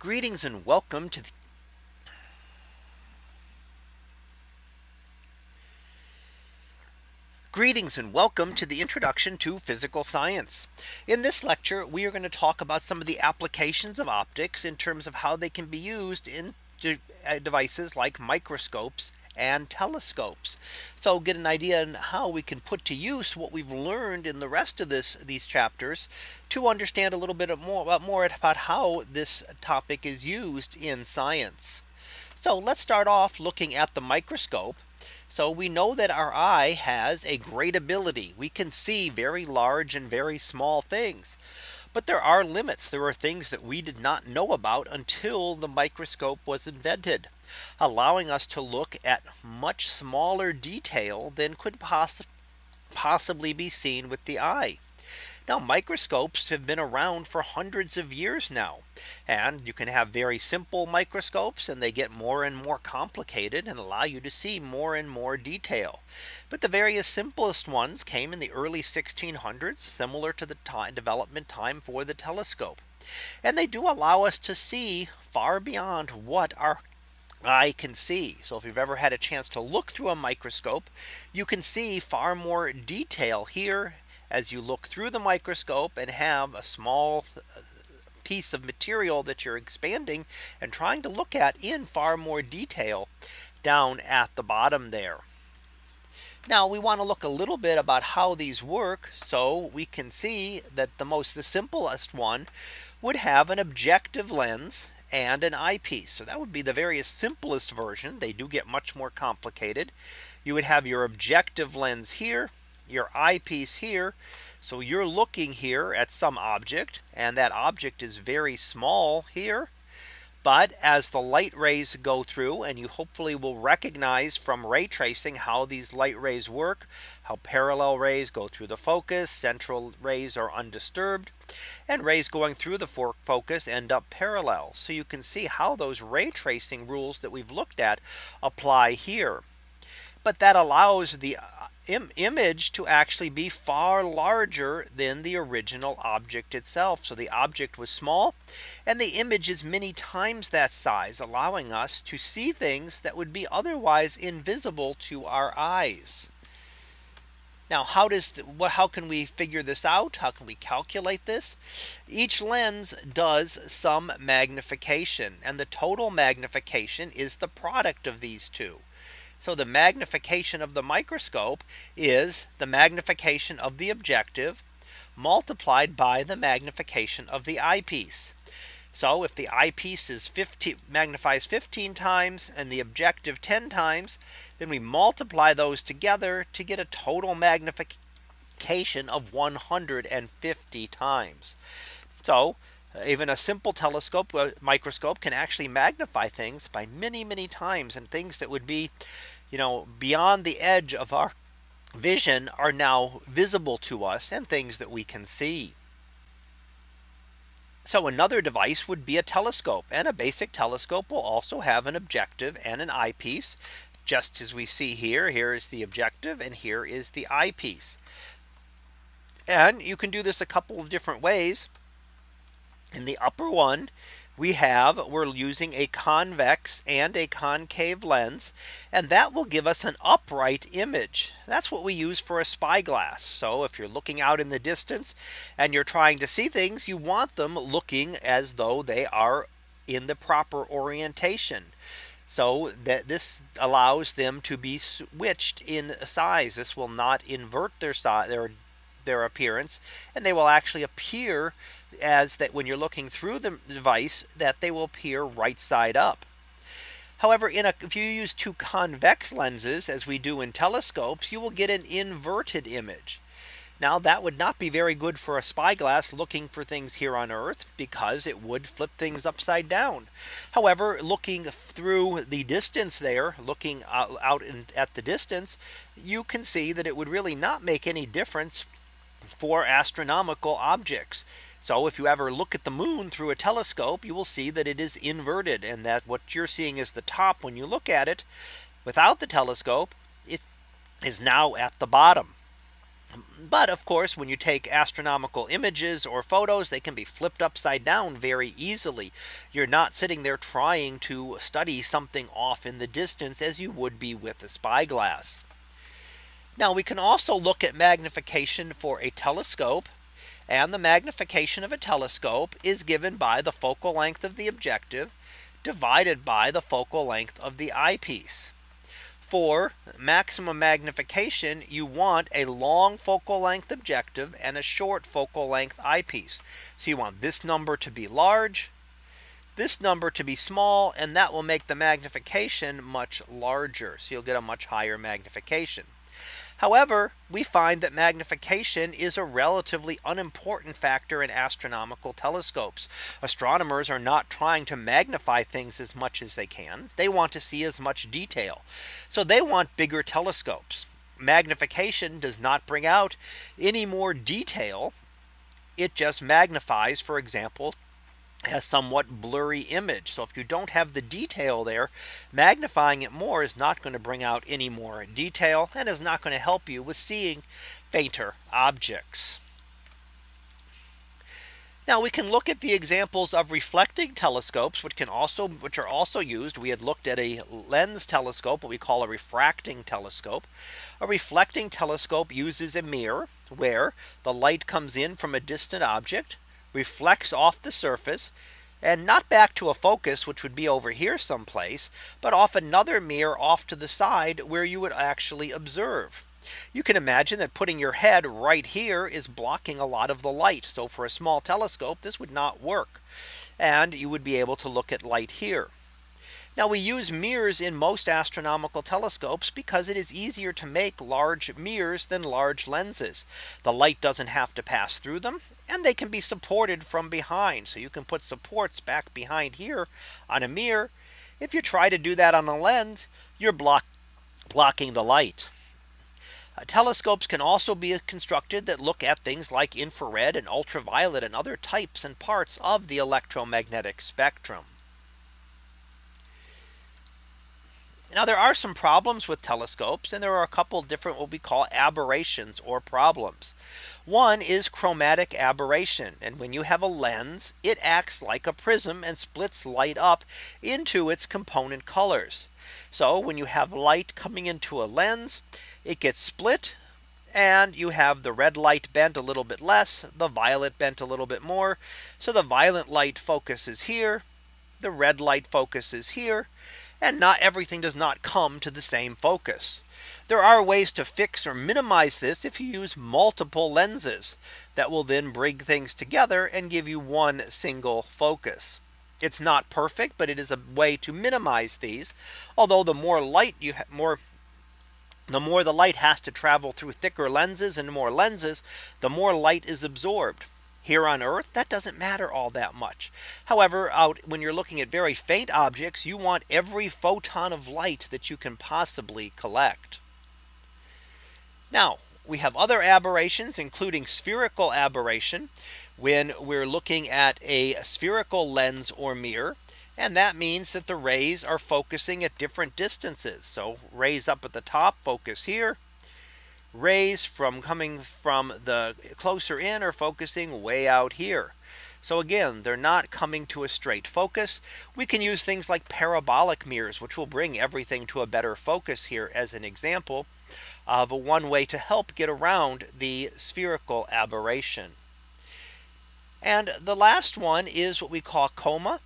Greetings and welcome to the Greetings and welcome to the introduction to physical science. In this lecture, we are going to talk about some of the applications of optics in terms of how they can be used in uh, devices like microscopes and telescopes. So get an idea on how we can put to use what we've learned in the rest of this these chapters to understand a little bit more more about how this topic is used in science. So let's start off looking at the microscope so we know that our eye has a great ability. We can see very large and very small things. But there are limits. There are things that we did not know about until the microscope was invented, allowing us to look at much smaller detail than could poss possibly be seen with the eye. Now microscopes have been around for hundreds of years now. And you can have very simple microscopes and they get more and more complicated and allow you to see more and more detail. But the various simplest ones came in the early 1600s similar to the time development time for the telescope. And they do allow us to see far beyond what our eye can see. So if you've ever had a chance to look through a microscope, you can see far more detail here as you look through the microscope and have a small uh, piece of material that you're expanding and trying to look at in far more detail down at the bottom there. Now we want to look a little bit about how these work. So we can see that the most the simplest one would have an objective lens and an eyepiece. So that would be the very simplest version. They do get much more complicated. You would have your objective lens here your eyepiece here. So you're looking here at some object and that object is very small here. But as the light rays go through and you hopefully will recognize from ray tracing how these light rays work, how parallel rays go through the focus, central rays are undisturbed, and rays going through the focus end up parallel. So you can see how those ray tracing rules that we've looked at apply here. But that allows the Im image to actually be far larger than the original object itself. So the object was small and the image is many times that size allowing us to see things that would be otherwise invisible to our eyes. Now how does what how can we figure this out? How can we calculate this? Each lens does some magnification and the total magnification is the product of these two. So the magnification of the microscope is the magnification of the objective multiplied by the magnification of the eyepiece. So if the eyepiece is 15 magnifies 15 times and the objective 10 times, then we multiply those together to get a total magnification of 150 times. So even a simple telescope uh, microscope can actually magnify things by many many times and things that would be you know beyond the edge of our vision are now visible to us and things that we can see. So another device would be a telescope and a basic telescope will also have an objective and an eyepiece just as we see here here is the objective and here is the eyepiece. And you can do this a couple of different ways. In the upper one, we have we're using a convex and a concave lens and that will give us an upright image. That's what we use for a spyglass. So if you're looking out in the distance and you're trying to see things you want them looking as though they are in the proper orientation. So that this allows them to be switched in size. This will not invert their size their their appearance and they will actually appear as that when you're looking through the device that they will appear right side up. However, in a, if you use two convex lenses as we do in telescopes, you will get an inverted image. Now that would not be very good for a spyglass looking for things here on Earth because it would flip things upside down. However, looking through the distance there, looking out in, at the distance, you can see that it would really not make any difference for astronomical objects. So if you ever look at the moon through a telescope, you will see that it is inverted and that what you're seeing is the top when you look at it without the telescope, it is now at the bottom. But of course, when you take astronomical images or photos, they can be flipped upside down very easily. You're not sitting there trying to study something off in the distance as you would be with a spyglass. Now we can also look at magnification for a telescope. And the magnification of a telescope is given by the focal length of the objective divided by the focal length of the eyepiece for maximum magnification, you want a long focal length objective and a short focal length eyepiece. So you want this number to be large, this number to be small, and that will make the magnification much larger. So you'll get a much higher magnification. However, we find that magnification is a relatively unimportant factor in astronomical telescopes. Astronomers are not trying to magnify things as much as they can. They want to see as much detail. So they want bigger telescopes. Magnification does not bring out any more detail. It just magnifies, for example, a somewhat blurry image. So if you don't have the detail there, magnifying it more is not going to bring out any more detail and is not going to help you with seeing fainter objects. Now we can look at the examples of reflecting telescopes, which can also which are also used. We had looked at a lens telescope, what we call a refracting telescope. A reflecting telescope uses a mirror where the light comes in from a distant object reflects off the surface and not back to a focus which would be over here someplace but off another mirror off to the side where you would actually observe. You can imagine that putting your head right here is blocking a lot of the light. So for a small telescope, this would not work. And you would be able to look at light here. Now we use mirrors in most astronomical telescopes because it is easier to make large mirrors than large lenses. The light doesn't have to pass through them and they can be supported from behind. So you can put supports back behind here on a mirror. If you try to do that on a lens, you're block blocking the light. Uh, telescopes can also be constructed that look at things like infrared and ultraviolet and other types and parts of the electromagnetic spectrum. Now there are some problems with telescopes and there are a couple different what we call aberrations or problems. One is chromatic aberration. And when you have a lens, it acts like a prism and splits light up into its component colors. So when you have light coming into a lens, it gets split and you have the red light bent a little bit less, the violet bent a little bit more. So the violet light focuses here, the red light focuses here, and not everything does not come to the same focus. There are ways to fix or minimize this if you use multiple lenses that will then bring things together and give you one single focus. It's not perfect, but it is a way to minimize these. Although the more light you have more the more the light has to travel through thicker lenses and more lenses, the more light is absorbed here on Earth, that doesn't matter all that much. However, out when you're looking at very faint objects, you want every photon of light that you can possibly collect. Now, we have other aberrations, including spherical aberration, when we're looking at a spherical lens or mirror. And that means that the rays are focusing at different distances. So rays up at the top focus here rays from coming from the closer in are focusing way out here. So again, they're not coming to a straight focus. We can use things like parabolic mirrors, which will bring everything to a better focus here as an example of one way to help get around the spherical aberration. And the last one is what we call coma.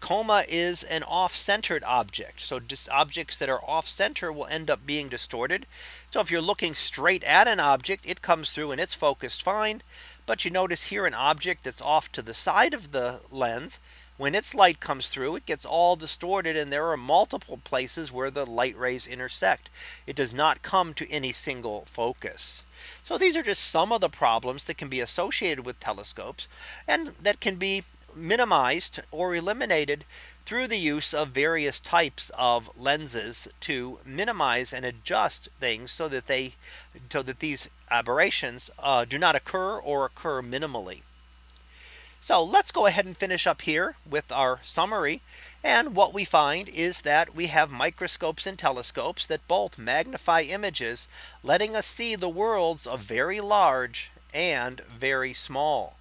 Coma is an off-centered object. So just objects that are off center will end up being distorted. So if you're looking straight at an object, it comes through and it's focused fine. But you notice here an object that's off to the side of the lens. When its light comes through, it gets all distorted and there are multiple places where the light rays intersect. It does not come to any single focus. So these are just some of the problems that can be associated with telescopes and that can be minimized or eliminated through the use of various types of lenses to minimize and adjust things so that they so that these aberrations uh, do not occur or occur minimally. So let's go ahead and finish up here with our summary. And what we find is that we have microscopes and telescopes that both magnify images, letting us see the worlds of very large and very small.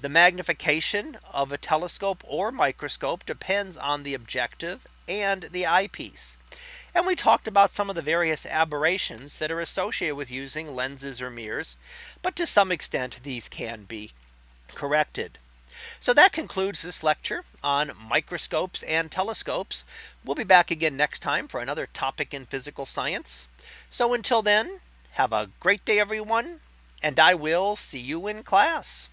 The magnification of a telescope or microscope depends on the objective and the eyepiece. And we talked about some of the various aberrations that are associated with using lenses or mirrors. But to some extent, these can be corrected. So that concludes this lecture on microscopes and telescopes. We'll be back again next time for another topic in physical science. So until then, have a great day, everyone. And I will see you in class.